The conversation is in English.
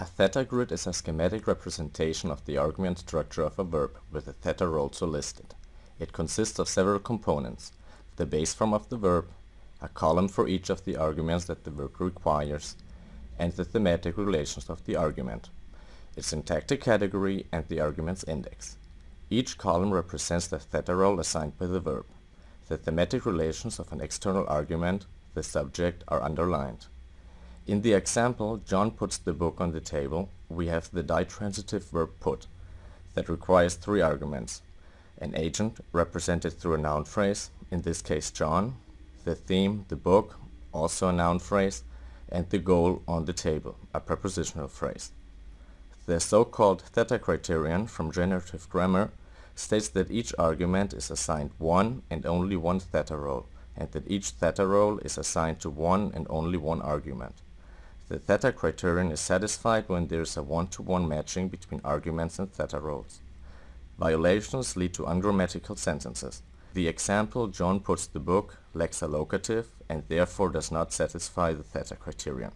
A theta grid is a schematic representation of the argument structure of a verb, with the theta role so listed. It consists of several components: the base form of the verb, a column for each of the arguments that the verb requires, and the thematic relations of the argument, its syntactic category, and the argument's index. Each column represents the theta role assigned by the verb. The thematic relations of an external argument, the subject, are underlined. In the example John puts the book on the table, we have the ditransitive verb put that requires three arguments: an agent, represented through a noun phrase, in this case John, the theme, the book, also a noun phrase, and the goal, on the table, a prepositional phrase. The so-called theta criterion from generative grammar states that each argument is assigned one and only one theta role, and that each theta role is assigned to one and only one argument. The theta criterion is satisfied when there is a one-to-one matching between arguments and theta roles. Violations lead to ungrammatical sentences. The example John puts the book lacks a locative and therefore does not satisfy the theta criterion.